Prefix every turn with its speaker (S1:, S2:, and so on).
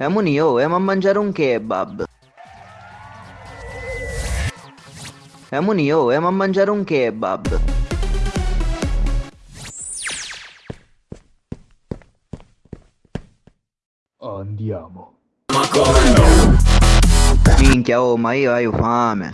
S1: E Muni, oh, andiamo a mangiare un kebab. E Muni, oh, andiamo a mangiare un kebab.
S2: Andiamo. Ma come no?
S1: Minchia, oh, ma io ho fame.